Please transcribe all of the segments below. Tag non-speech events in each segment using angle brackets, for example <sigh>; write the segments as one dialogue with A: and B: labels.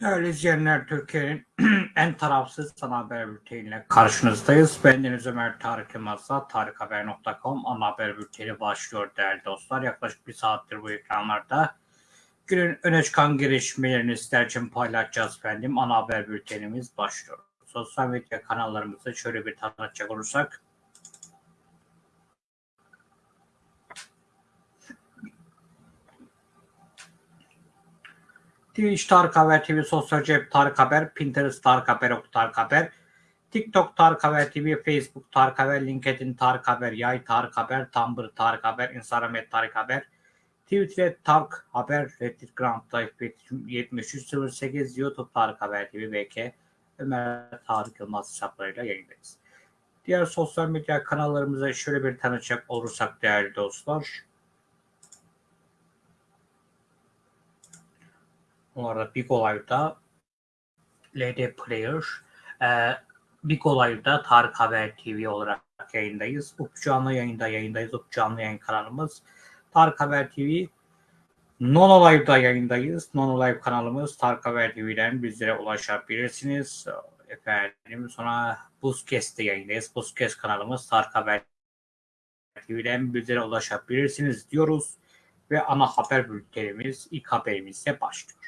A: Değerli izleyenler, Türkiye'nin <clears throat> en tarafsız ana haber bülteniyle karşınızdayız. Bendeniz Ömer Tarık Yılmaz'la tarikhaber.com ana haber bülteni başlıyor değerli dostlar. Yaklaşık bir saattir bu ekranlarda günün öne çıkan gelişmelerini sizler için paylaşacağız efendim. Ana haber bültenimiz başlıyor. Sosyal medya kanallarımızı şöyle bir tanıtacak olursak Twitch Tarık Haber TV, Sosyal Cep Tarık Haber, Pinterest Tarık Haber, Ok Tarık Haber, TikTok Tarık Haber TV, Facebook Tarık Haber, LinkedIn Tarık Haber, Yay Tarık Haber, Tumblr Tarık Haber, Instagram et Tarık Haber, Twitter Tarık Haber, Reddit Grand Life 7308, YouTube Tarık Haber TV, BK, Ömer Tarık Yılmaz hesaplarıyla yayındayız. Diğer sosyal medya kanallarımıza şöyle bir tanıcak olursak değerli dostlar. Bu arada Big Olay'da LD Player, e, Big Olay'da Tarık Haber TV olarak yayındayız. Up canlı yayında yayındayız. Up canlı yayın kanalımız Tarık Haber TV. Nono Live'da yayındayız. Nono Live kanalımız Tarık Haber TV'den bizlere ulaşabilirsiniz. Efendim sonra Buzkes'te yayındayız. Buzkes kanalımız Tarık Haber TV'den bizlere ulaşabilirsiniz diyoruz. Ve ana haber bültenimiz ilk haberimizle başlıyor.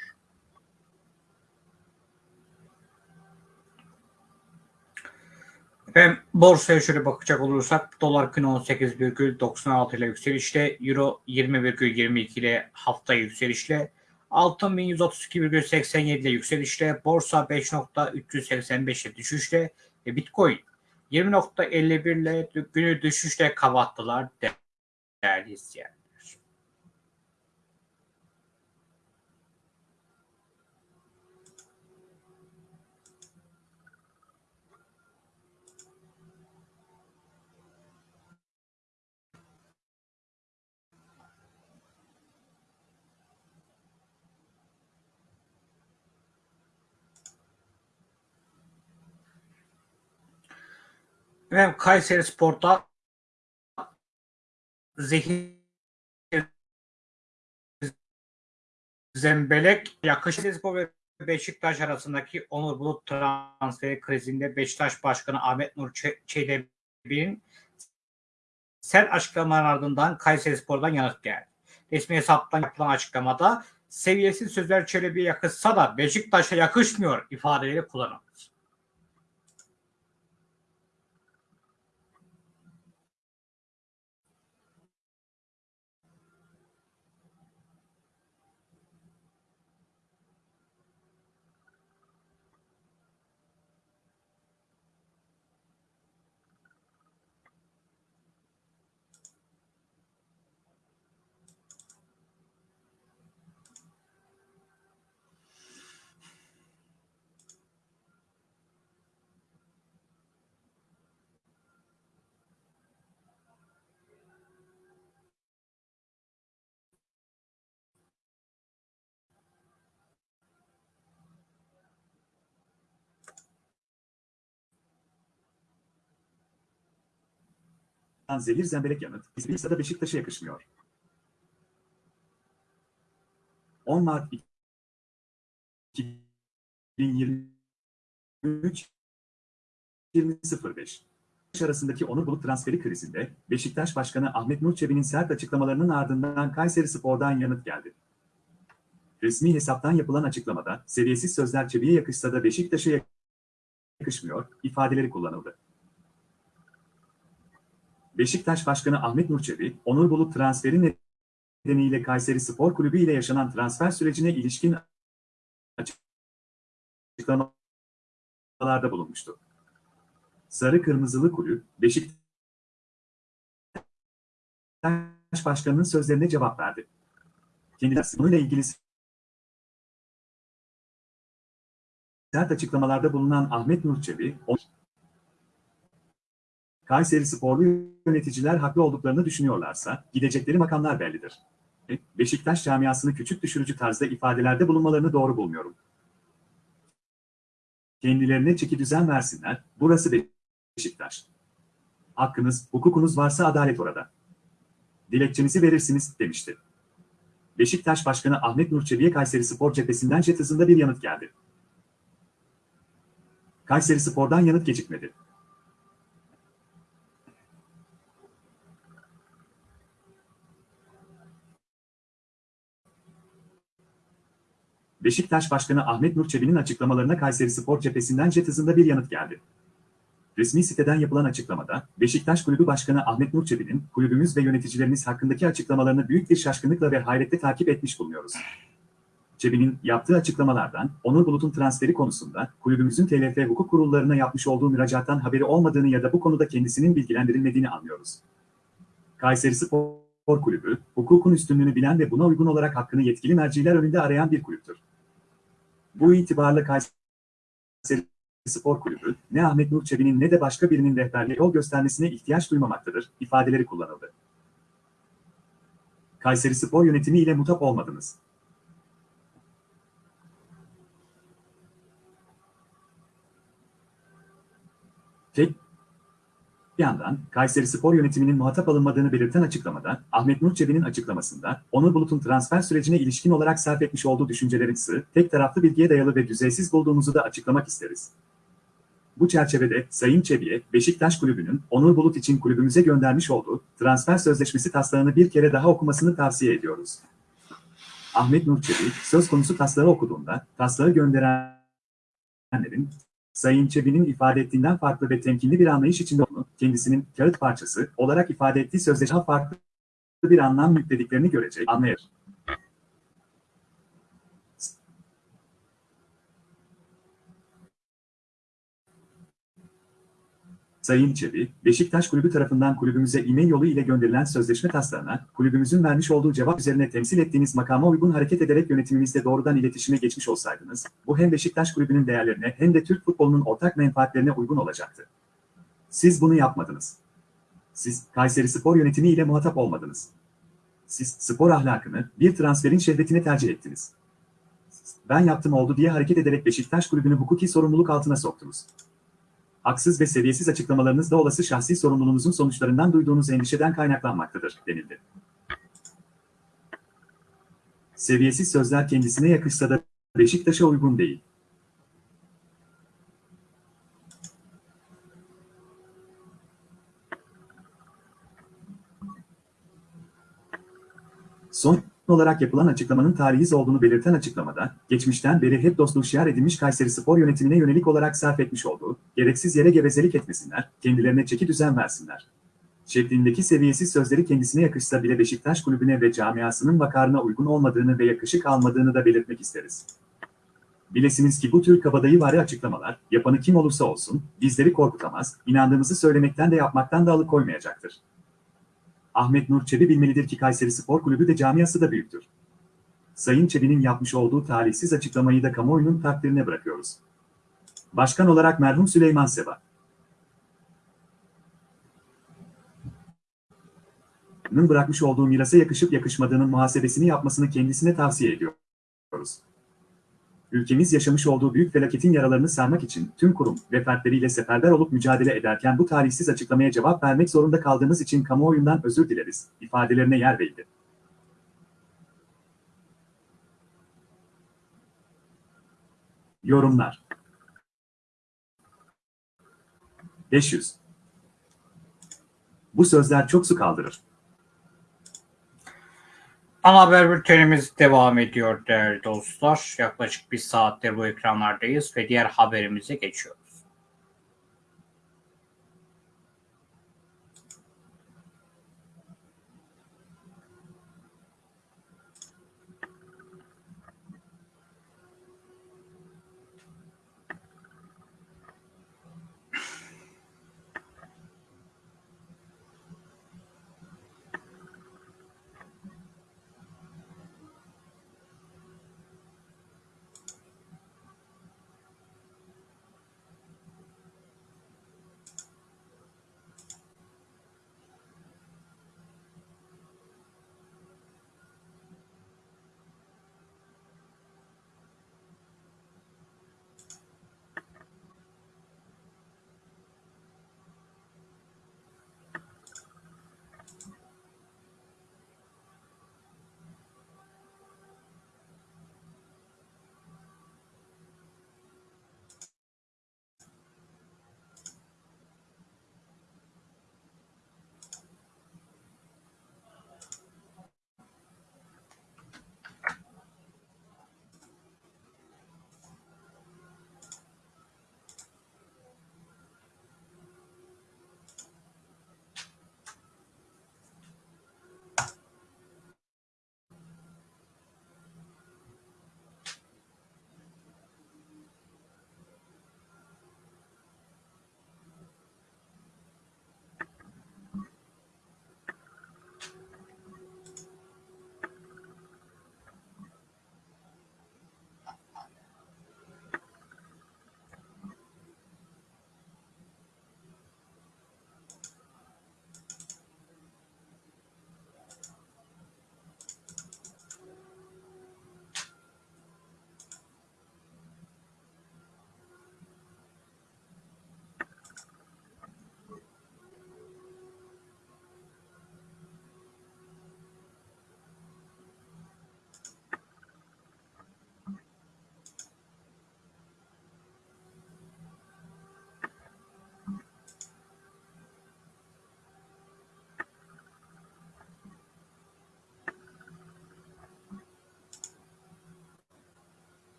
A: Efendim borsaya şöyle bakacak olursak dolar kını 18,96 ile yükselişle euro 20,22 ile hafta yükselişle altın 1132,87 ile yükselişle borsa 5.385 ile düşüşle ve bitcoin 20.51 ile günü düşüşle kapattılar değerli izleyenler. Efendim Kayseri Spor'da zehir Zembelek yakışıklı Spor ve Beşiktaş arasındaki Onur Bulut transferi krizinde Beşiktaş Başkanı Ahmet Nur Çelebi'nin sert açıklamaların ardından Kayseri Spor'dan yanıt geldi. Resmi hesaptan yapılan açıklamada seviyesiz sözler Çelebi'ye yakışsa da Beşiktaş'a yakışmıyor ifadeleri kullanıldı.
B: Zehir zemberek yanıt, İsviçre'de da Beşiktaş'a yakışmıyor. 10 Mart 2023 20.05 arasındaki Onur Bulut transferi krizinde Beşiktaş Başkanı Ahmet Nur Çebi'nin sert açıklamalarının ardından Kayseri Spor'dan yanıt geldi. Resmi hesaptan yapılan açıklamada seviyesiz sözler Çebi'ye yakışsa da Beşiktaş'a yakışmıyor ifadeleri kullanıldı. Beşiktaş Başkanı Ahmet Nurçebi, Onur Bulut transferi nedeniyle Kayseri Spor Kulübü ile yaşanan transfer sürecine ilişkin açıklamalarda bulunmuştu. Sarı Kırmızılı Kulüp, Beşiktaş Başkanı'nın sözlerine cevap verdi. Kendileri bununla ilgili sert açıklamalarda bulunan Ahmet Nurçebi, Kayseri sporlu yöneticiler haklı olduklarını düşünüyorlarsa gidecekleri makamlar bellidir. Beşiktaş camiasını küçük düşürücü tarzda ifadelerde bulunmalarını doğru bulmuyorum. Kendilerine çeki düzen versinler, burası Beşiktaş. Hakkınız, hukukunuz varsa adalet orada. Dilekçenizi verirsiniz, demişti. Beşiktaş Başkanı Ahmet Nur Kayseri Spor cephesinden jet bir yanıt geldi. Kayseri Spor'dan yanıt gecikmedi. Beşiktaş Başkanı Ahmet Nur Çebi'nin açıklamalarına Kayseri Spor cephesinden jet hızında bir yanıt geldi. Resmi siteden yapılan açıklamada, Beşiktaş Kulübü Başkanı Ahmet Nur Çebi'nin kulübümüz ve yöneticilerimiz hakkındaki açıklamalarını büyük bir şaşkınlıkla ve hayretle takip etmiş bulunuyoruz. Çebi'nin yaptığı açıklamalardan, Onur Bulut'un transferi konusunda kulübümüzün TLF hukuk kurullarına yapmış olduğu müracaattan haberi olmadığını ya da bu konuda kendisinin bilgilendirilmediğini anlıyoruz. Kayseri Spor Kulübü, hukukun üstünlüğünü bilen ve buna uygun olarak hakkını yetkili merciler önünde arayan bir kulüptür. Bu itibarla Kayseri Spor Kulübü, ne Ahmet Nur Çebi'nin ne de başka birinin rehberliğe yol göstermesine ihtiyaç duymamaktadır, ifadeleri kullanıldı. Kayseri Spor yönetimi ile mutap olmadınız. Tek bir yandan Kayseri Spor yönetiminin muhatap alınmadığını belirten açıklamada, Ahmet Nur Çebi'nin açıklamasında, Onur Bulut'un transfer sürecine ilişkin olarak sarf etmiş olduğu düşüncelerin sı, tek taraflı bilgiye dayalı ve düzeysiz bulduğumuzu da açıklamak isteriz. Bu çerçevede Sayın Çebi'ye Beşiktaş Kulübü'nün Onur Bulut için kulübümüze göndermiş olduğu transfer sözleşmesi taslağını bir kere daha okumasını tavsiye ediyoruz. Ahmet Nur Çebi söz konusu taslağı okuduğunda taslağı gönderenlerin Sayın Çebi'nin ifade ettiğinden farklı ve temkinli bir anlayış içinde kendisinin kağıt parçası olarak ifade ettiği sözleşme farklı bir anlam yüklediklerini görecek, anlayır. Sayın Çebi, Beşiktaş Kulübü tarafından kulübümüze e-mail yolu ile gönderilen sözleşme taslağına, kulübümüzün vermiş olduğu cevap üzerine temsil ettiğiniz makama uygun hareket ederek yönetimimizle doğrudan iletişime geçmiş olsaydınız, bu hem Beşiktaş Kulübü'nün değerlerine hem de Türk futbolunun ortak menfaatlerine uygun olacaktı. Siz bunu yapmadınız. Siz, Kayseri Spor yönetimi ile muhatap olmadınız. Siz, spor ahlakını, bir transferin şehvetine tercih ettiniz. Ben yaptım oldu diye hareket ederek Beşiktaş Kulübü'nü hukuki sorumluluk altına soktunuz haksız ve seviyesiz açıklamalarınız da olası şahsi sorumluluğunuzun sonuçlarından duyduğunuz endişeden kaynaklanmaktadır, denildi. Seviyesiz sözler kendisine yakışsa da Beşiktaş'a uygun değil. Son olarak yapılan açıklamanın tarihiz olduğunu belirten açıklamada, geçmişten beri hep dostluğu şiar edilmiş Kayseri Spor yönetimine yönelik olarak sarf etmiş olduğu, gereksiz yere gevezelik etmesinler, kendilerine çeki düzen versinler. Şeklindeki seviyesiz sözleri kendisine yakışsa bile Beşiktaş kulübüne ve camiasının vakarına uygun olmadığını ve yakışık almadığını da belirtmek isteriz. Bilesiniz ki bu tür kabadayı vari açıklamalar, yapanı kim olursa olsun, bizleri korkutamaz, inandığımızı söylemekten de yapmaktan da alıkoymayacaktır. Ahmet Nur Çebi bilmelidir ki Kayseri Spor Kulübü de camiası da büyüktür. Sayın Çebi'nin yapmış olduğu talihsiz açıklamayı da kamuoyunun takdirine bırakıyoruz. Başkan olarak merhum Süleyman Seba. Bırakmış olduğu mirasa yakışıp yakışmadığının muhasebesini yapmasını kendisine tavsiye ediyoruz ülkemiz yaşamış olduğu büyük felaketin yaralarını sarmak için tüm kurum ve fertleriyle seferber olup mücadele ederken bu tarihsiz açıklamaya cevap vermek zorunda kaldığımız için kamuoyundan özür dileriz, ifadelerine yer verildi. Yorumlar 500 Bu sözler çok su kaldırır.
A: Ana haber bültenimiz devam ediyor değerli dostlar. Yaklaşık bir saattir bu ekranlardayız ve diğer haberimize geçiyoruz.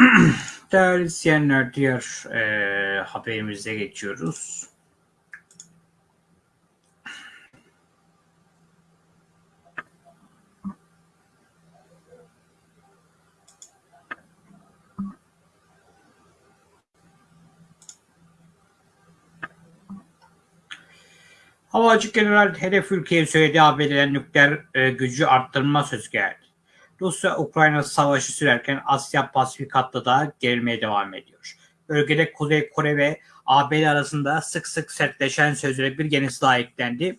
A: <clears throat> Değerli izleyenler diğer e, haberimize geçiyoruz. Havacı General hedef ülkeye söylediği ABD'den nükleer e, gücü arttırma sözü geldi. Rusya-Ukrayna savaşı sürerken Asya Pasifik hattı da gerilmeye devam ediyor. Bölgede Kuzey Kore ve ABD arasında sık sık sertleşen sözlere bir yenisi daha eklendi.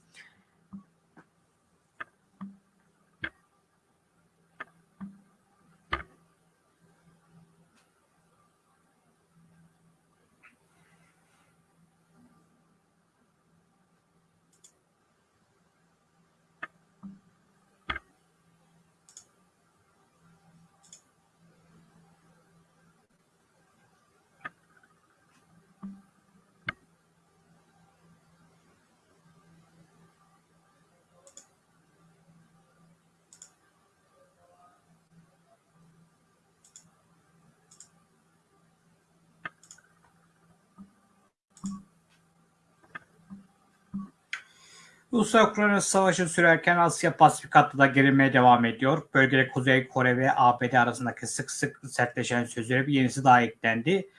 A: Rusya-Ukrayna savaşı sürerken Asya Pasifik hattı da gerilmeye devam ediyor. Bölgede Kuzey Kore ve ABD arasındaki sık sık sertleşen sözlere bir yenisi daha eklendi.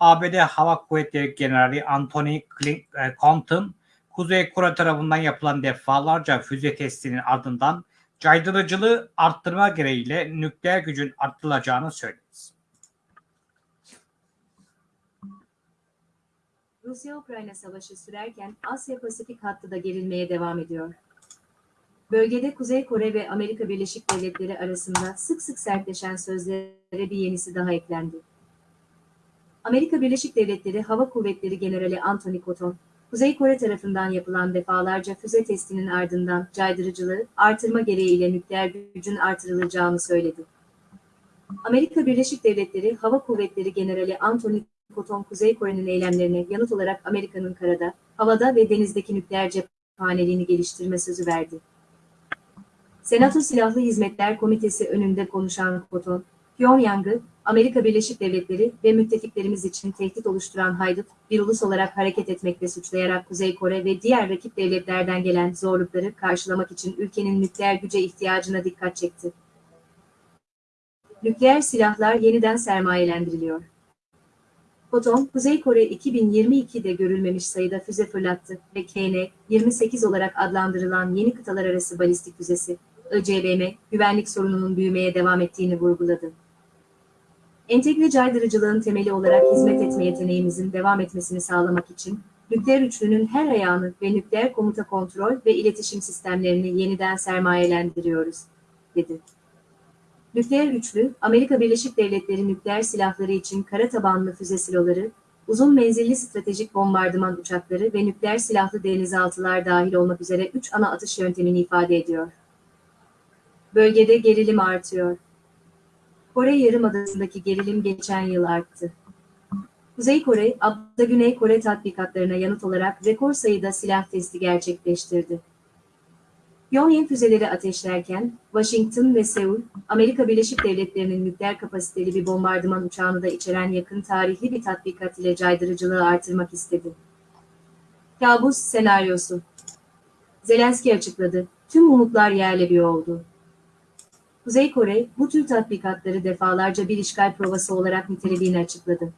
A: ABD Hava Kuvvetleri Generali Anthony Compton, Kuzey Kore tarafından yapılan defalarca füze testinin ardından caydırıcılığı arttırma gereğiyle nükleer gücün arttırılacağını söyledi.
C: Rusya-Ukrayna savaşı sürerken Asya-Pasifik hattı da gerilmeye devam ediyor. Bölgede Kuzey Kore ve Amerika Birleşik Devletleri arasında sık sık sertleşen sözlere bir yenisi daha eklendi. Amerika Birleşik Devletleri Hava Kuvvetleri Generali Anthony Cotton, Kuzey Kore tarafından yapılan defalarca füze testinin ardından caydırıcılığı artırma gereğiyle nükleer gücün artırılacağını söyledi. Amerika Birleşik Devletleri Hava Kuvvetleri Generali Anthony Koton Kuzey Kore'nin eylemlerine yanıt olarak Amerika'nın karada, havada ve denizdeki nükleer cephaneliğini geliştirme sözü verdi. Senato Silahlı Hizmetler Komitesi önünde konuşan Koton, Pyongyang'ı Amerika Birleşik Devletleri ve müttefiklerimiz için tehdit oluşturan haydut bir ulus olarak hareket etmekle suçlayarak Kuzey Kore ve diğer rakip devletlerden gelen zorlukları karşılamak için ülkenin nükleer güce ihtiyacına dikkat çekti. Nükleer silahlar yeniden sermayelendiriliyor. Foton, Kuzey Kore 2022'de görülmemiş sayıda füze fırlattı ve KN-28 olarak adlandırılan yeni kıtalar arası balistik füzesi, ICBM, güvenlik sorununun büyümeye devam ettiğini vurguladı. Entegre caydırıcılığın temeli olarak hizmet etme yeteneğimizin devam etmesini sağlamak için, nükleer üçlünün her ayağını ve nükleer komuta kontrol ve iletişim sistemlerini yeniden sermayelendiriyoruz, dedi. Nükleer üçlü, Amerika Birleşik Devletleri nükleer silahları için kara tabanlı füze siloları, uzun menzilli stratejik bombardıman uçakları ve nükleer silahlı denizaltılar dahil olmak üzere üç ana atış yöntemini ifade ediyor. Bölgede gerilim artıyor. Kore Yarımadası'ndaki gerilim geçen yıl arttı. Kuzey Kore, Abda Güney Kore tatbikatlarına yanıt olarak rekor sayıda silah testi gerçekleştirdi. Pyongyang füzeleri ateşlerken, Washington ve Seul, Amerika Birleşik Devletleri'nin nükleer kapasiteli bir bombardıman uçağını da içeren yakın tarihli bir tatbikat ile caydırıcılığı artırmak istedi. Kabus senaryosu Zelenski açıkladı, tüm umutlar yerle bir oldu. Kuzey Kore, bu tür tatbikatları defalarca bir işgal provası olarak nitelediğini açıkladı.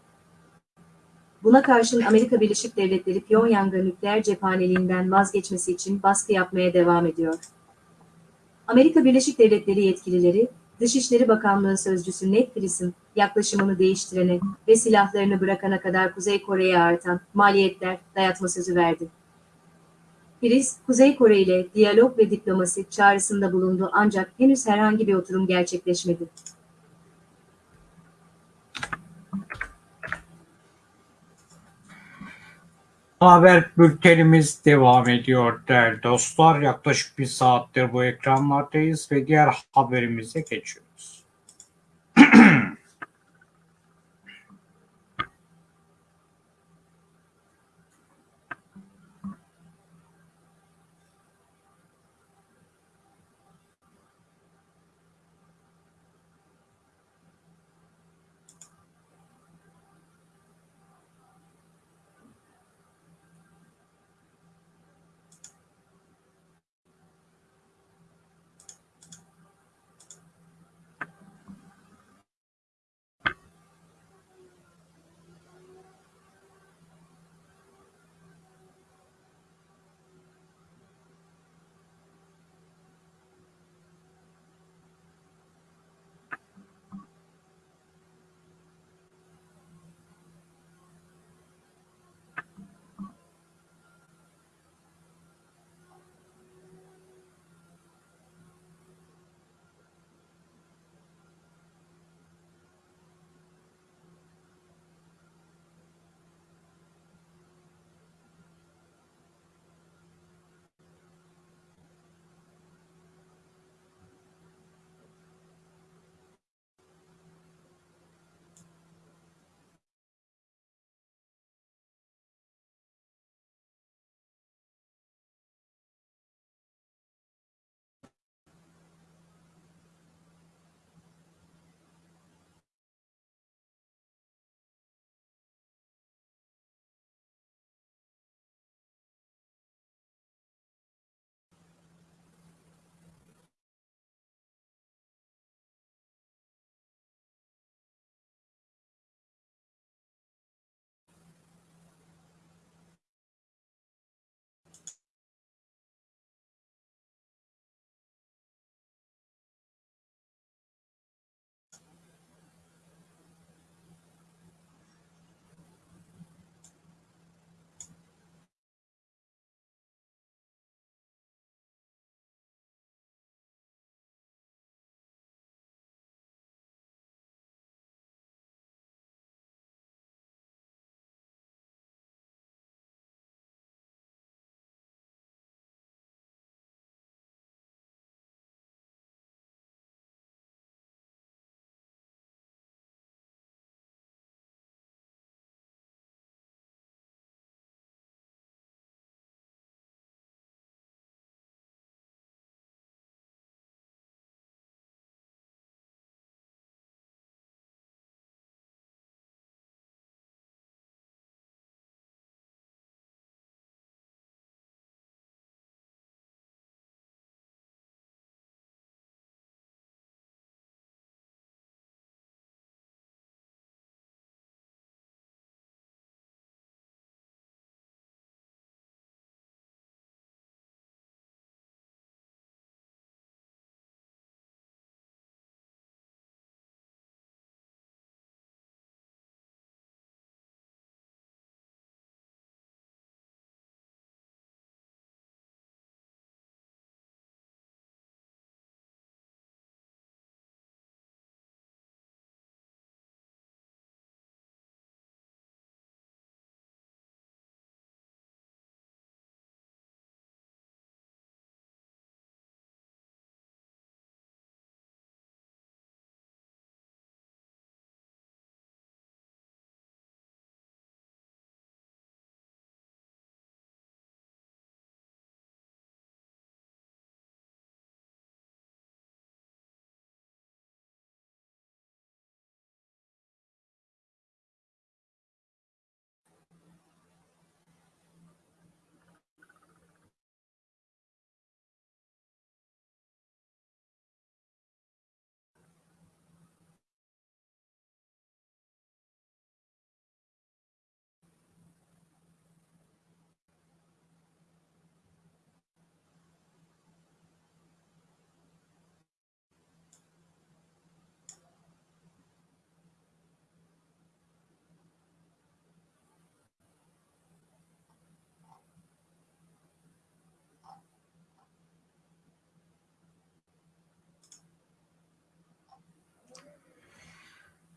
C: Buna karşın Amerika Birleşik Devletleri Pyongyang'a nükleer cephaneliğinden vazgeçmesi için baskı yapmaya devam ediyor. Amerika Birleşik Devletleri yetkilileri, Dışişleri Bakanlığı Sözcüsü Ned Price'ın yaklaşımını değiştirene ve silahlarını bırakana kadar Kuzey Kore'ye artan maliyetler dayatma sözü verdi. Price, Kuzey Kore ile diyalog ve diplomasi çağrısında bulundu ancak henüz herhangi bir oturum gerçekleşmedi.
A: Haber bültenimiz devam ediyor değerli dostlar. Yaklaşık bir saattir bu ekranlardayız ve diğer haberimize geçiyoruz.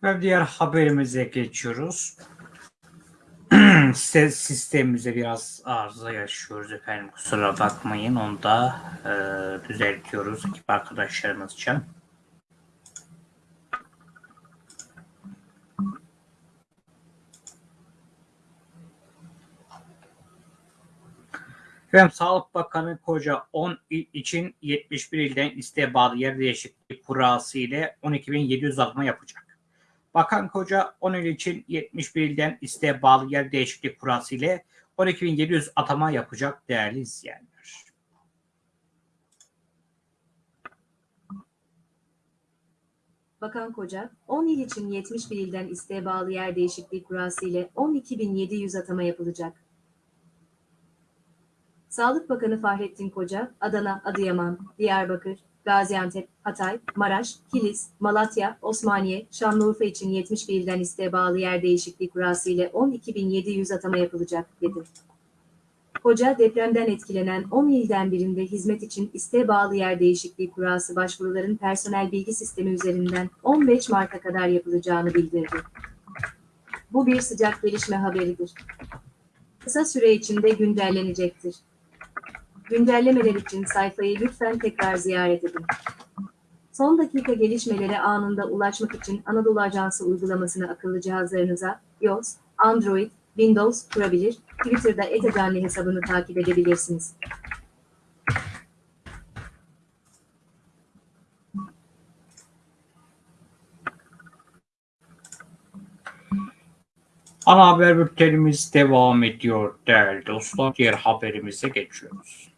A: Ve diğer haberimize geçiyoruz. <clears throat> Sistemimize biraz arıza yaşıyoruz efendim. Kusura bakmayın. Onu da e, düzeltiyoruz ekip arkadaşlarımız için. Efendim Sağlık Bakanı Koca 10 il için 71 ilden isteğe bağlı yer değişikliği kurası ile 12.700 atma yapacak. Bakan Koca 10 il için 71 ilden isteğe bağlı yer değişikliği kurası ile 12.700 atama yapacak değerli izleyenler.
C: Bakan Koca, 10 il için 71 ilden isteğe bağlı yer değişikliği kurası ile 12.700 atama yapılacak. Sağlık Bakanı Fahrettin Koca, Adana, Adıyaman, Diyarbakır, Gaziantep, Hatay, Maraş, Kilis, Malatya, Osmaniye, Şanlıurfa için 71 ilden isteğe bağlı yer değişikliği kurası ile 12.700 atama yapılacak, dedi. Koca, depremden etkilenen 10 ilden birinde hizmet için isteğe bağlı yer değişikliği kurası başvuruların personel bilgi sistemi üzerinden 15 Mart'a kadar yapılacağını bildirdi. Bu bir sıcak gelişme haberidir. Kısa süre içinde güncellenecektir. Güncellemeler için sayfayı lütfen tekrar ziyaret edin. Son dakika gelişmelere anında ulaşmak için Anadolu Ajansı uygulamasını akıllı cihazlarınıza iOS, Android, Windows kurabilir, Twitter'da etacanlı hesabını takip edebilirsiniz.
A: Ana haber bültenimiz devam ediyor değerli dostlar. Diğer haberimize geçiyoruz.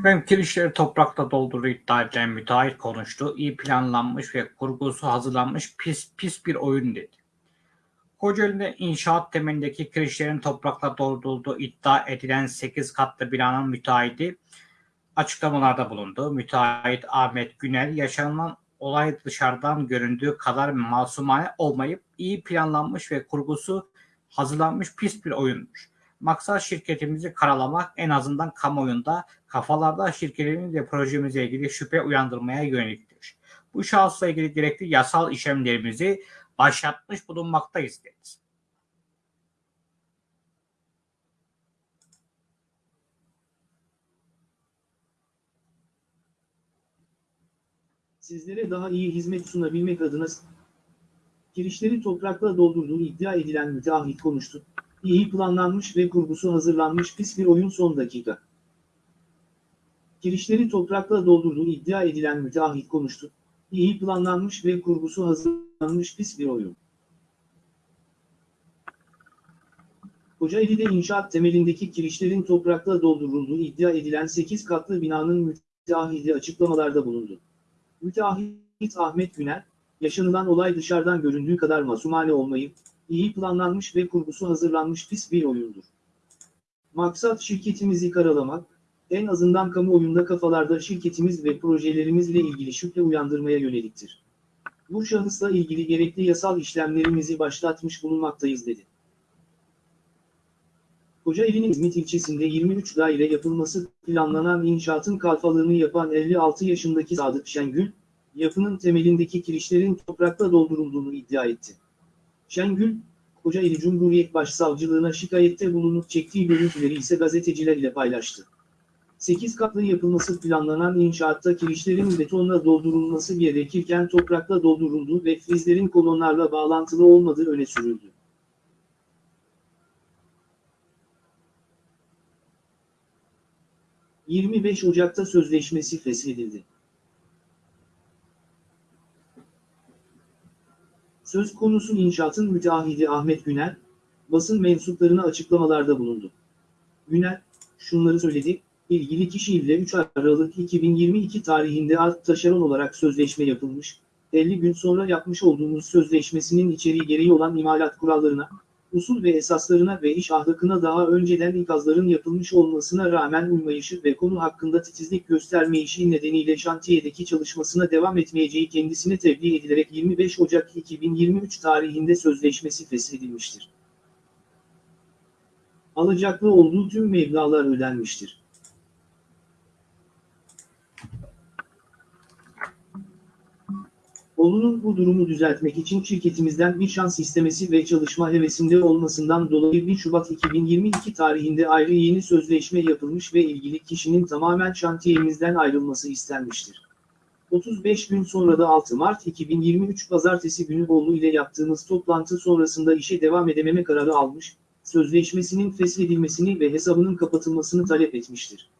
A: Efendim kirişleri toprakla doldurduğu iddia edilen müteahhit konuştu. İyi planlanmış ve kurgusu hazırlanmış pis pis bir oyun dedi. Kocaeli'de inşaat temelindeki kirişlerin toprakla doldurulduğu iddia edilen 8 katlı binanın müteahhiti açıklamalarda bulundu. Müteahhit Ahmet Günel yaşanılan olay dışarıdan göründüğü kadar masumane olmayıp iyi planlanmış ve kurgusu hazırlanmış pis bir oyunmuş. Maksat şirketimizi karalamak en azından kamuoyunda kafalarda şirketimiz ve projemize ilgili şüphe uyandırmaya yöneliktir. Bu şahısla ilgili gerekli yasal işlemlerimizi başlatmış bulunmaktayız dedi.
D: Sizlere daha iyi hizmet sunabilmek adına girişleri toprakla doldurduğu iddia edilen müteahhit konuştu. İyi planlanmış ve kurgusu hazırlanmış pis bir oyun son dakika. Girişleri toprakla doldurduğu iddia edilen müteahhit konuştu. İyi planlanmış ve kurgusu hazırlanmış pis bir oyun. Kocaeli'de inşaat temelindeki kirişlerin toprakla doldurulduğu iddia edilen 8 katlı binanın müteahhidi açıklamalarda bulundu. Müteahhit Ahmet Güner, yaşanılan olay dışarıdan göründüğü kadar masumane olmayıp, iyi planlanmış ve kurgusu hazırlanmış pis bir oyundur. Maksat şirketimizi karalamak, en azından kamuoyunda kafalarda şirketimiz ve projelerimizle ilgili şüphe uyandırmaya yöneliktir. Bu şahısla ilgili gerekli yasal işlemlerimizi başlatmış bulunmaktayız dedi. Kocaeli'nin İzmit ilçesinde 23 daire yapılması planlanan inşaatın kalfalığını yapan 56 yaşındaki Sadık Şengül, yapının temelindeki kirişlerin toprakla doldurulduğunu iddia etti. Şengül, Kocaeli Cumhuriyet Başsavcılığına şikayette bulunup çektiği görüntüleri ise gazeteciler ile paylaştı. 8 katlı yapılması planlanan inşaatta kirişlerin betonla doldurulması gerekirken toprakla doldurulduğu ve frizlerin kolonlarla bağlantılı olmadığı öne sürüldü. ...25 Ocak'ta sözleşmesi feshedildi. Söz konusu inşaatın müteahhidi Ahmet Güner, basın mensuplarına açıklamalarda bulundu. Güner, şunları söyledi, ilgili kişiyle 3 Aralık 2022 tarihinde art taşeron olarak sözleşme yapılmış, 50 gün sonra yapmış olduğumuz sözleşmesinin içeriği gereği olan imalat kurallarına, usul ve esaslarına ve iş ahlakına daha önceden ikazların yapılmış olmasına rağmen uymayışı ve konu hakkında titizlik göstermeyişi nedeniyle şantiyedeki çalışmasına devam etmeyeceği kendisine tebliğ edilerek 25 Ocak 2023 tarihinde sözleşmesi feshedilmiştir. Alacaklı olduğu tüm meblağlar ödenmiştir. Oğlunun bu durumu düzeltmek için şirketimizden bir şans istemesi ve çalışma hevesinde olmasından dolayı 1 Şubat 2022 tarihinde ayrı yeni sözleşme yapılmış ve ilgili kişinin tamamen şantiyemizden ayrılması istenmiştir. 35 gün sonra da 6 Mart 2023 Pazartesi günü oğlu ile yaptığımız toplantı sonrasında işe devam edememe kararı almış, sözleşmesinin feshedilmesini ve hesabının kapatılmasını talep etmiştir.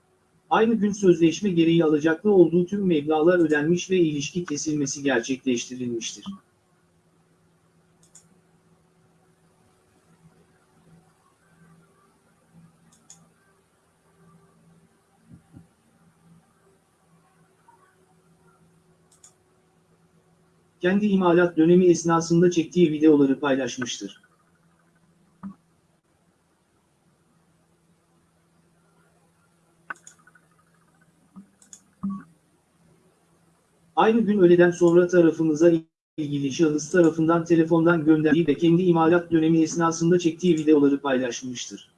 D: Aynı gün sözleşme gereği alacaklı olduğu tüm meblağlar ödenmiş ve ilişki kesilmesi gerçekleştirilmiştir. Kendi imalat dönemi esnasında çektiği videoları paylaşmıştır. Aynı gün öğleden sonra tarafımıza ilgili şahıs tarafından telefondan gönderdiği ve kendi imalat dönemi esnasında çektiği videoları paylaşmıştır.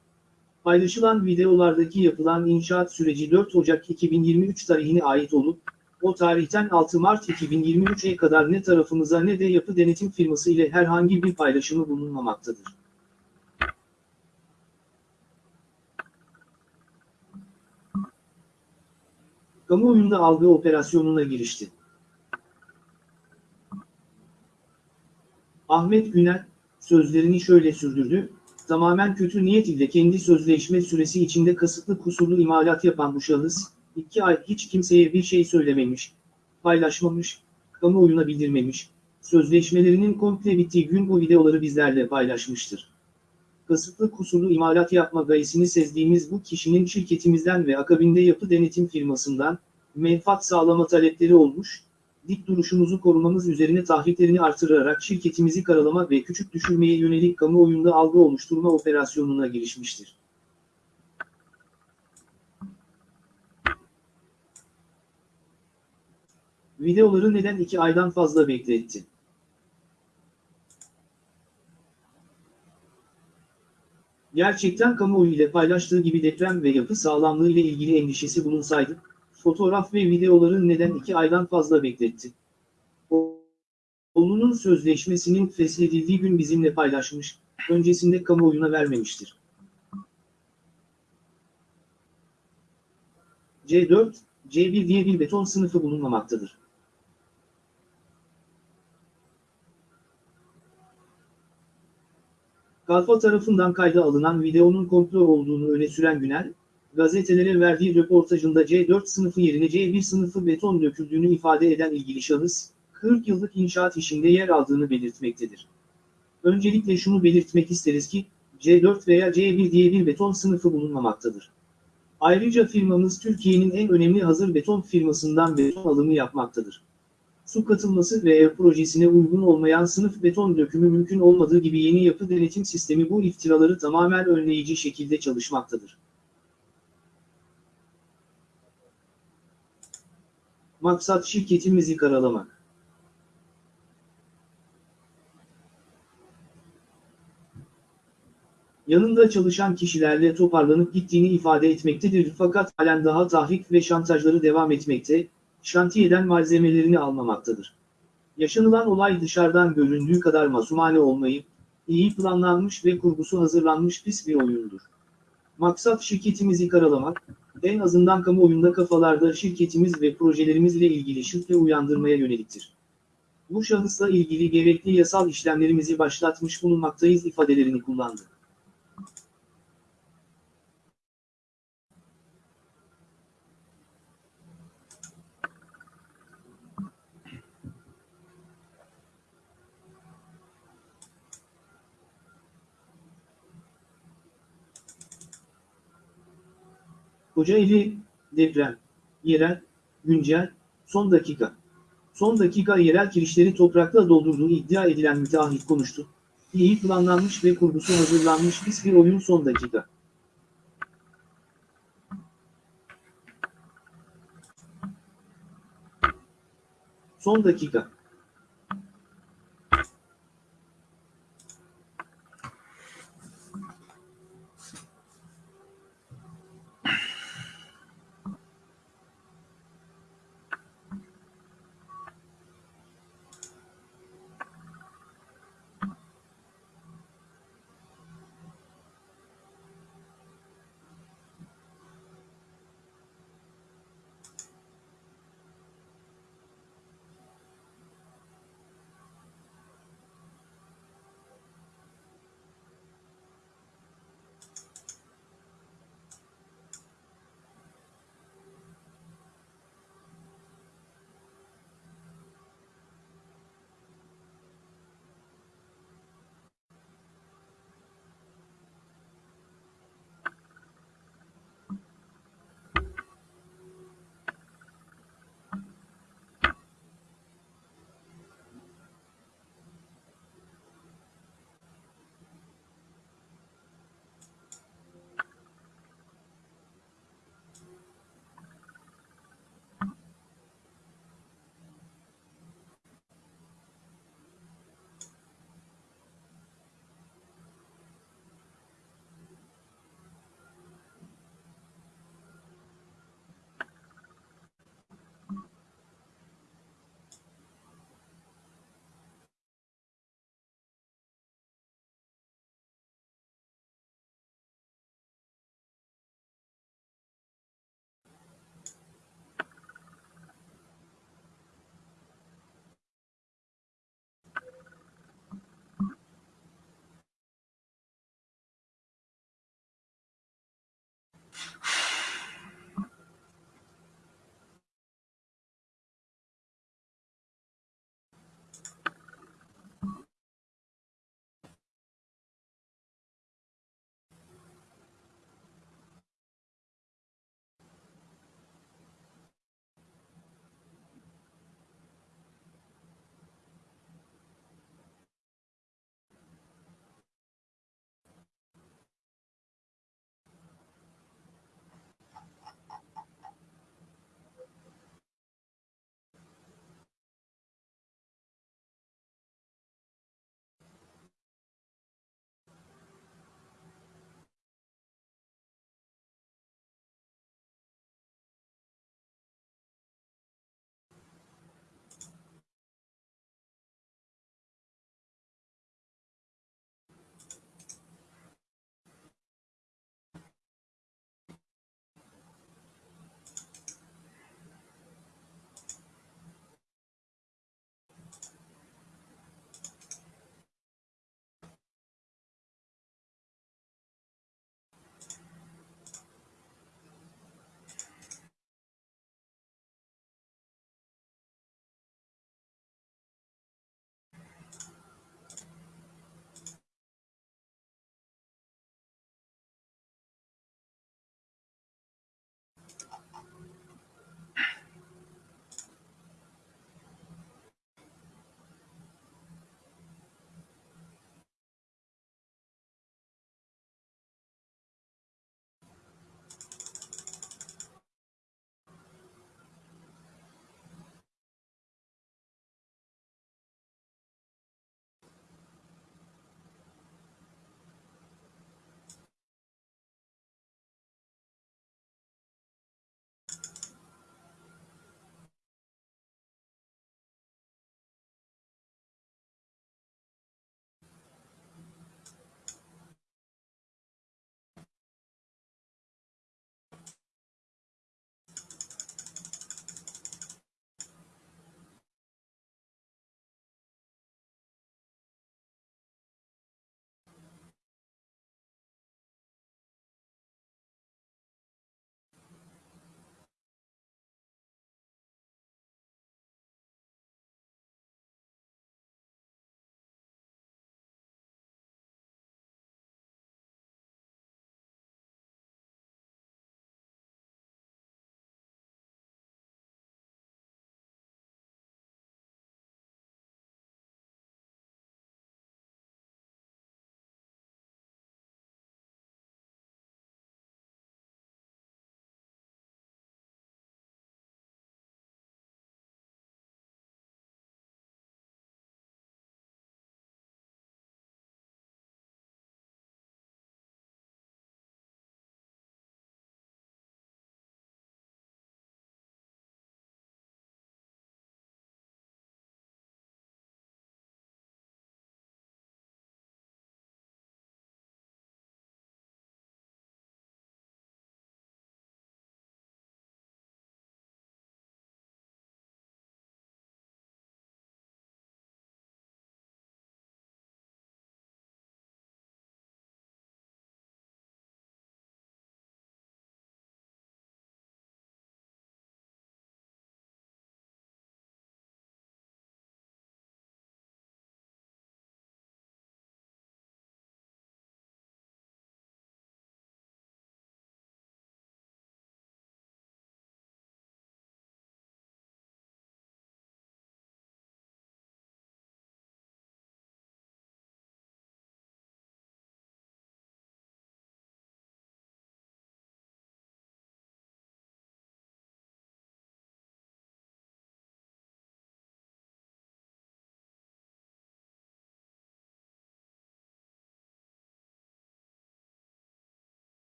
D: Paylaşılan videolardaki yapılan inşaat süreci 4 Ocak 2023 tarihine ait olup, o tarihten 6 Mart 2023'e kadar ne tarafımıza ne de yapı denetim firması ile herhangi bir paylaşımı bulunmamaktadır. Kamuoyunda algı operasyonuna girişti. Ahmet Güner, sözlerini şöyle sürdürdü, tamamen kötü niyet ile kendi sözleşme süresi içinde kasıtlı kusurlu imalat yapan bu şahıs, iki ay hiç kimseye bir şey söylememiş, paylaşmamış, kamuoyuna bildirmemiş, sözleşmelerinin komple bittiği gün bu videoları bizlerle paylaşmıştır. kasıtlı kusurlu imalat yapma gayesini sezdiğimiz bu kişinin şirketimizden ve akabinde yapı denetim firmasından menfaat sağlama talepleri olmuş, dik duruşumuzu korumamız üzerine tahriklerini artırarak şirketimizi karalama ve küçük düşürmeye yönelik kamuoyunda algı oluşturma operasyonuna girişmiştir. Videoları neden iki aydan fazla bekletti? Gerçekten kamuoyu ile paylaştığı gibi deprem ve yapı sağlamlığı ile ilgili endişesi bulunsaydı, fotoğraf ve videoları neden iki aydan fazla bekletti? Oğlunun sözleşmesinin feshedildiği gün bizimle paylaşmış, öncesinde kamuoyuna vermemiştir. C4, C1 diye bir beton sınıfı bulunmamaktadır. Kalfa tarafından kayda alınan videonun komplo olduğunu öne süren Günel, gazetelere verdiği röportajında C4 sınıfı yerine C1 sınıfı beton döküldüğünü ifade eden ilgili şahıs, 40 yıllık inşaat işinde yer aldığını belirtmektedir. Öncelikle şunu belirtmek isteriz ki, C4 veya C1 diye bir beton sınıfı bulunmamaktadır. Ayrıca firmamız Türkiye'nin en önemli hazır beton firmasından beton alımı yapmaktadır. Su katılması ve ev projesine uygun olmayan sınıf beton dökümü mümkün olmadığı gibi yeni yapı denetim sistemi bu iftiraları tamamen önleyici şekilde çalışmaktadır. Maksat şirketimizi karalamak. yanında çalışan kişilerle toparlanıp gittiğini ifade etmektedir fakat halen daha tahrik ve şantajları devam etmekte, şantiyeden malzemelerini almamaktadır. Yaşanılan olay dışarıdan göründüğü kadar masumane olmayıp, iyi planlanmış ve kurgusu hazırlanmış pis bir oyundur. Maksat şirketimizi karalamak, en azından kamuoyunda kafalarda şirketimiz ve projelerimizle ilgili şüphe uyandırmaya yöneliktir. Bu şahısla ilgili gerekli yasal işlemlerimizi başlatmış bulunmaktayız ifadelerini kullandı. Kocaeli, deprem, yerel, güncel, son dakika. Son dakika yerel kirişleri toprakla doldurduğu iddia edilen müteahhit konuştu. İyi planlanmış ve kurgusu hazırlanmış pis bir oyun son dakika. Son dakika.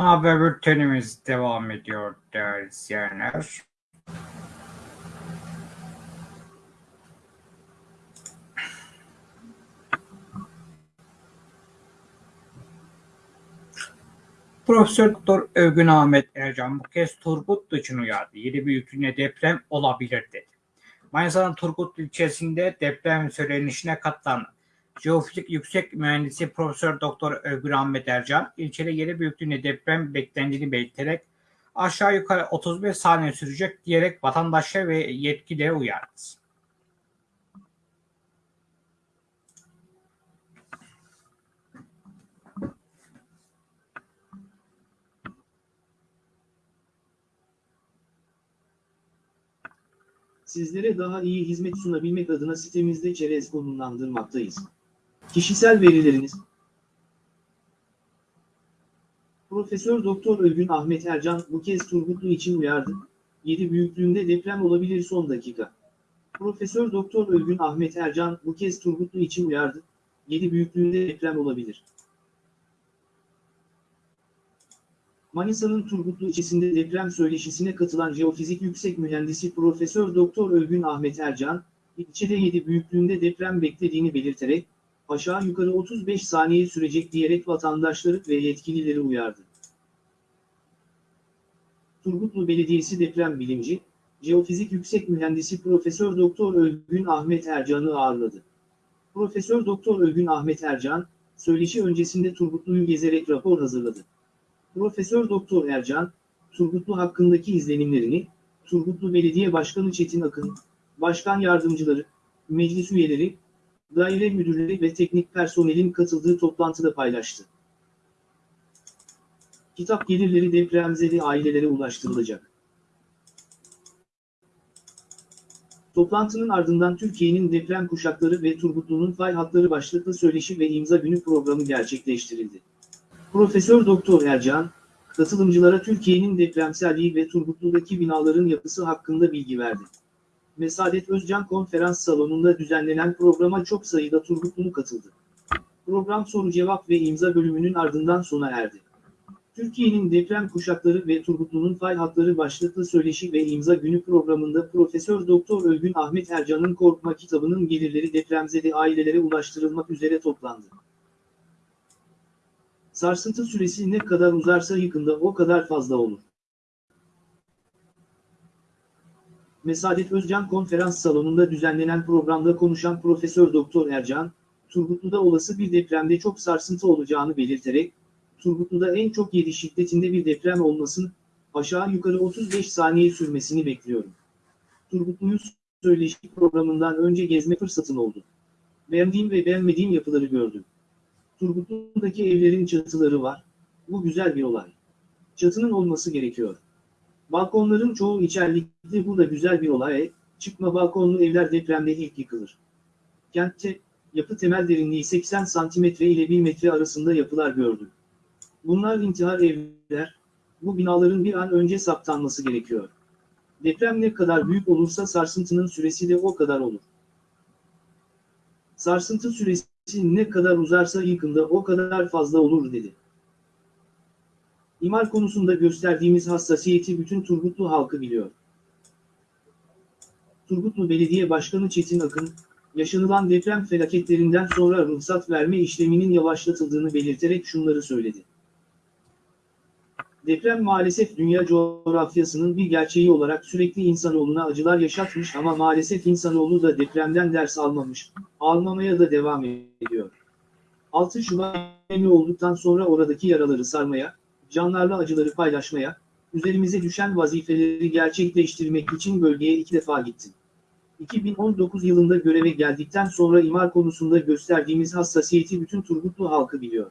A: Haber bültenimiz devam ediyor değerli izleyenler. Profesör Doktor Övgün Ahmet Ercan bu kez Turgutlu için uyardı. Yedi büyüklüğüne deprem olabilir dedi. Manisa'nın Turgutlu ilçesinde deprem söylenişine katılan Jeofizik Yüksek Mühendisi Profesör Doktor Övgün Ahmet Ercan ilçede yedi büyüklüğüne deprem beklendiğini belirterek aşağı yukarı 35 saniye sürecek diyerek vatandaşa ve yetkililere uyardı.
D: Sizlere daha iyi hizmet sunabilmek adına sitemizde çerez konumlandırmaktayız. Kişisel verileriniz Profesör Doktor Övgün Ahmet Ercan bu kez Turgutlu için uyardı. 7 büyüklüğünde deprem olabilir son dakika. Profesör Doktor Övgün Ahmet Ercan bu kez Turgutlu için uyardı. 7 büyüklüğünde deprem olabilir. Manisa'nın Turgutlu ilçesinde deprem söyleşisine katılan Jeofizik Yüksek Mühendisi Profesör Doktor Övgün Ahmet Ercan, ilçede 7 büyüklüğünde deprem beklediğini belirterek, aşağı yukarı 35 saniye sürecek diyerek vatandaşları ve yetkilileri uyardı. Turgutlu Belediyesi deprem bilimci, Jeofizik Yüksek Mühendisi Profesör Doktor Övgün Ahmet Ercan'ı ağırladı. Profesör Doktor Övgün Ahmet Ercan, söyleşi öncesinde Turgutlu'yu gezerek rapor hazırladı. Profesör Doktor Ercan, Turgutlu hakkındaki izlenimlerini, Turgutlu Belediye Başkanı Çetin Akın, Başkan Yardımcıları, Meclis üyeleri, daire müdürleri ve teknik personelin katıldığı toplantıda paylaştı. Kitap gelirleri depremzede ailelere ulaştırılacak. Toplantının ardından Türkiye'nin deprem kuşakları ve Turgutlu'nun fay hatları başlıklı söyleşi ve imza günü programı gerçekleştirildi. Profesör Doktor Ercan, katılımcılara Türkiye'nin depremselliği ve Turgutlu'daki binaların yapısı hakkında bilgi verdi. Mesadet Özcan konferans salonunda düzenlenen programa çok sayıda Turgutlu katıldı. Program soru-cevap ve imza bölümünün ardından sona erdi. Türkiye'nin deprem kuşakları ve Turgutlu'nun fay hatları başlıklı söyleşi ve imza günü programında Profesör Doktor Övgün Ahmet Ercan'ın Korkma kitabının gelirleri depremzede ailelere ulaştırılmak üzere toplandı. Sarsıntı süresi ne kadar uzarsa yıkımda o kadar fazla olur. Mesadet Özcan konferans salonunda düzenlenen programda konuşan Profesör Doktor Ercan, Turgutlu'da olası bir depremde çok sarsıntı olacağını belirterek, Turgutlu'da en çok 7 şiddetinde bir deprem olmasın, aşağı yukarı 35 saniye sürmesini bekliyorum. Turgutlu'yu söyleşi programından önce gezme fırsatım oldu. Beğendiğim ve beğenmediğim yapıları gördüm. Turgutlu'daki evlerin çatıları var. Bu güzel bir olay. Çatının olması gerekiyor. Balkonların çoğu içerlikli bu da güzel bir olay. Çıkma balkonlu evler depremde ilk yıkılır. Kentte, yapı temel derinliği 80 cm ile 1 metre arasında yapılar gördüm. Bunlar intihar evler. Bu binaların bir an önce saptanması gerekiyor. Deprem ne kadar büyük olursa sarsıntının süresi de o kadar olur. Sarsıntı süresi ne kadar uzarsa yıkımda o kadar fazla olur dedi. İmar konusunda gösterdiğimiz hassasiyeti bütün Turgutlu halkı biliyor. Turgutlu Belediye Başkanı Çetin Akın, yaşanılan deprem felaketlerinden sonra ruhsat verme işleminin yavaşlatıldığını belirterek şunları söyledi. Deprem maalesef dünya coğrafyasının bir gerçeği olarak sürekli insanoğluna acılar yaşatmış ama maalesef insanoğlu da depremden ders almamış, almamaya da devam ediyor. 6 Şubat olduktan sonra oradaki yaraları sarmaya, canlarla acıları paylaşmaya, üzerimize düşen vazifeleri gerçekleştirmek için bölgeye iki defa gittim. 2019 yılında göreve geldikten sonra imar konusunda gösterdiğimiz hassasiyeti bütün Turgutlu halkı biliyor.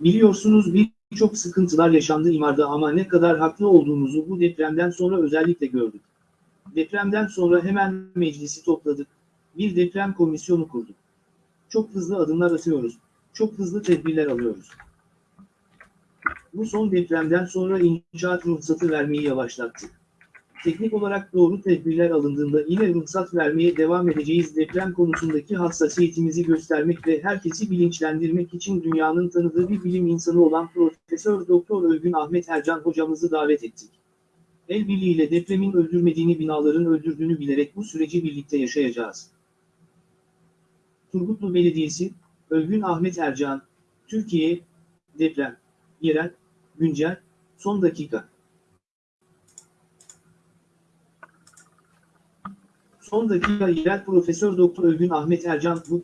D: Biliyorsunuz birçok sıkıntılar yaşandı imarda ama ne kadar haklı olduğumuzu bu depremden sonra özellikle gördük. Depremden sonra hemen meclisi topladık. Bir deprem komisyonu kurduk. Çok hızlı adımlar atıyoruz. Çok hızlı tedbirler alıyoruz. Bu son depremden sonra inşaat ruhsatı vermeyi yavaşlattık. Teknik olarak doğru tedbirler alındığında yine ruhsat vermeye devam edeceğiz. Deprem konusundaki hassasiyetimizi göstermek ve herkesi bilinçlendirmek için dünyanın tanıdığı bir bilim insanı olan Profesör Doktor Ölgün Ahmet Ercan hocamızı davet ettik. El birliğiyle depremin öldürmediğini binaların öldürdüğünü bilerek bu süreci birlikte yaşayacağız. Turgutlu Belediyesi, Ölgün Ahmet Ercan, Türkiye, deprem, yerel, güncel, son dakika. Son dakika yerel Profesör Doktor Ölgün Ahmet Ercan bu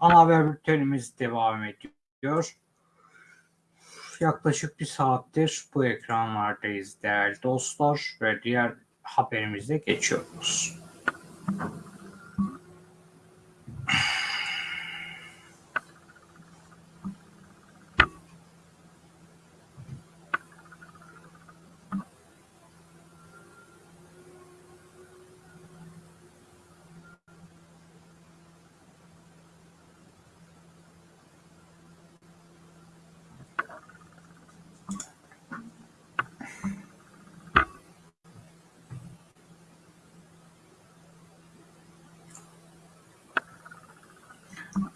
A: Ana haber bültenimiz devam ediyor. Yaklaşık bir saattir bu ekranlardayız değerli dostlar ve diğer haberimize geçiyoruz.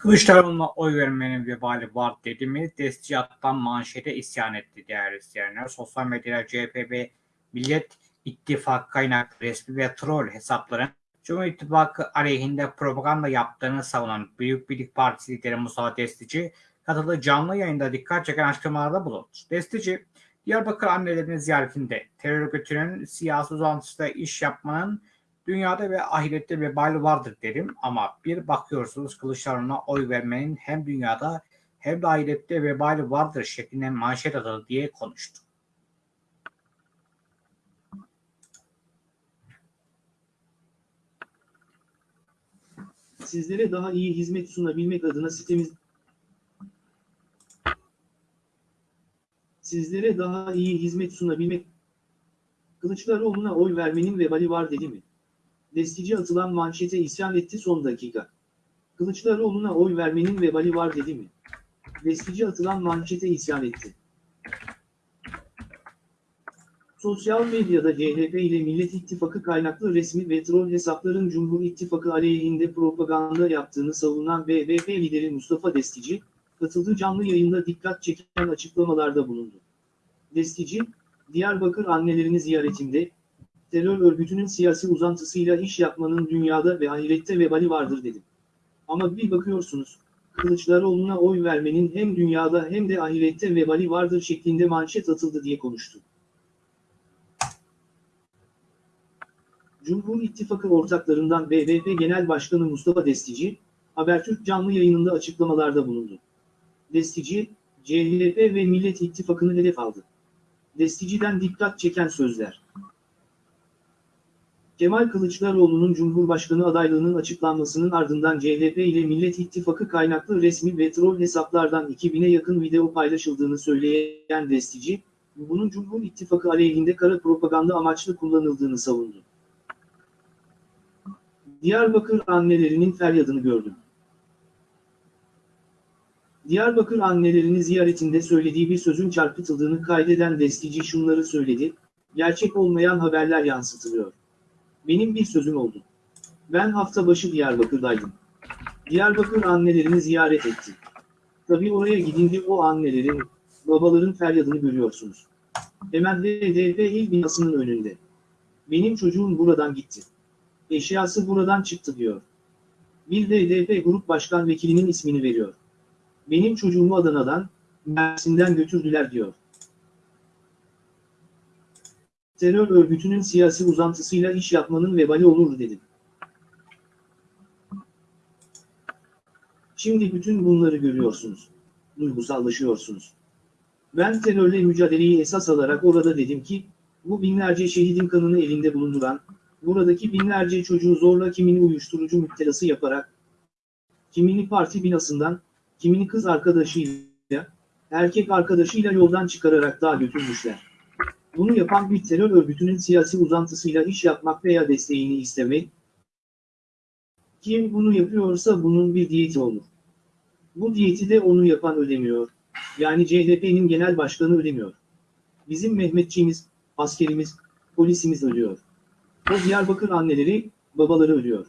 A: Kılıçdaroğlu'na oy vermenin vebali var dedi mi? Destiyattan manşete isyan etti değerli izleyenler. Sosyal medyada CHP ve Millet İttifakı kaynaklı resmi ve troll hesapların Cumhur İttifakı aleyhinde propaganda yaptığını savunan Büyük Birlik Partisi lideri Mustafa Destici katıldığı canlı yayında dikkat çeken açıklamalarda bulundu. Destici, Diyarbakır annelerinin ziyaretinde terör örgütünün siyasi uzantısında iş yapmanın dünyada ve ahirette vebali vardır derim ama bir bakıyorsunuz Kılıçdaroğlu'na oy vermenin hem dünyada hem de ahirette vebali vardır şeklinde manşet atıldı diye konuştu.
D: sizlere daha iyi hizmet sunabilmek adına sitemiz Sizlere daha iyi hizmet sunabilmek Kılıçdaroğlu'na oy vermenin vebali var dedi mi? Destici atılan manşete isyan etti son dakika. Kılıçdaroğlu'na oy vermenin vebali var dedi mi? Destici atılan manşete isyan etti. Sosyal medyada CHP ile Millet İttifakı kaynaklı resmi ve troll hesapların Cumhur İttifakı aleyhinde propaganda yaptığını savunan BBP lideri Mustafa Destici, katıldığı canlı yayında dikkat çeken açıklamalarda bulundu. Destici, Diyarbakır annelerini ziyaretinde, terör örgütünün siyasi uzantısıyla iş yapmanın dünyada ve ahirette vebali vardır dedi. Ama bir bakıyorsunuz, Kılıçdaroğlu'na oy vermenin hem dünyada hem de ahirette vebali vardır şeklinde manşet atıldı diye konuştu. Cumhur İttifakı ortaklarından BBP Genel Başkanı Mustafa Destici, Habertürk canlı yayınında açıklamalarda bulundu. Destici, CHP ve Millet İttifakı'nı hedef aldı. Destici'den dikkat çeken sözler. Kemal Kılıçdaroğlu'nun Cumhurbaşkanı adaylığının açıklanmasının ardından CHP ile Millet İttifakı kaynaklı resmi ve troll hesaplardan 2000'e yakın video paylaşıldığını söyleyen Destici, bunun Cumhur İttifakı aleyhinde kara propaganda amaçlı kullanıldığını savundu. Diyarbakır annelerinin feryadını gördüm. Diyarbakır annelerini ziyaretinde söylediği bir sözün çarpıtıldığını kaydeden Destici şunları söyledi, gerçek olmayan haberler yansıtılıyor. Benim bir sözüm oldu. Ben hafta başı Diyarbakır'daydım. Diyarbakır annelerini ziyaret etti. Tabii oraya gidince o annelerin, babaların feryadını görüyorsunuz. Hemen HDP il binasının önünde. Benim çocuğum buradan gitti. Eşyası buradan çıktı diyor. Bir HDP Grup Başkan Vekilinin ismini veriyor. Benim çocuğumu Adana'dan, Mersin'den götürdüler diyor. Terör örgütünün siyasi uzantısıyla iş yapmanın vebali olur dedim. Şimdi bütün bunları görüyorsunuz. Duygusallaşıyorsunuz. Ben terörle mücadeleyi esas alarak orada dedim ki, bu binlerce şehidin kanını elinde bulunduran, buradaki binlerce çocuğu zorla kimini uyuşturucu müptelası yaparak, kimini parti binasından, kimini kız arkadaşıyla, erkek arkadaşıyla yoldan çıkararak daha götürmüşler. Bunu yapan bir terör örgütünün siyasi uzantısıyla iş yapmak veya desteğini istemek, kim bunu yapıyorsa bunun bir diyeti olur. Bu diyeti de onu yapan ödemiyor. Yani CHP'nin genel başkanı ödemiyor. Bizim Mehmetçiğimiz, askerimiz, polisimiz ölüyor. O Diyarbakır anneleri, babaları ölüyor.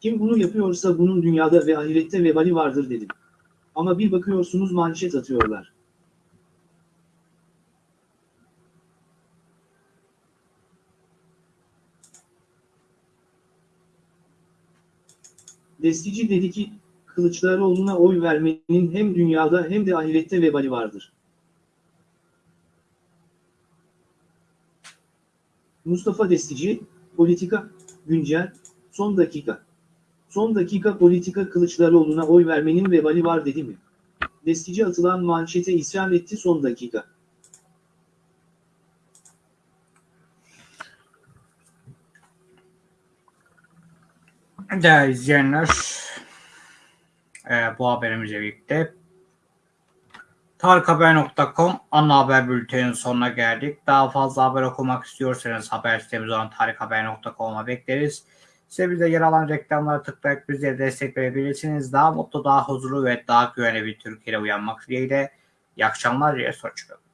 D: Kim bunu yapıyorsa bunun dünyada ve ahirette vebali vardır dedim. Ama bir bakıyorsunuz manşet atıyorlar. Destici dedi ki, Kılıçdaroğlu'na oy vermenin hem dünyada hem de ahirette vebali vardır. Mustafa Destici, Politika, Güncel, Son Dakika. Son dakika politika Kılıçdaroğlu'na oy vermenin vebali var dedi mi? Destici atılan manşete isyan etti son dakika.
A: Değerli izleyenler, e, bu haberimizle birlikte tarikhaber.com ana haber bülteninin sonuna geldik. Daha fazla haber okumak istiyorsanız haber sitemiz olan tarikhaber.com'a bekleriz. Size bize yer alan reklamlara tıklayarak bize destek verebilirsiniz. Daha mutlu, daha huzurlu ve daha güvenli bir Türkiye'de uyanmak dileğiyle. İyi akşamlar, iyi hoşçakalın.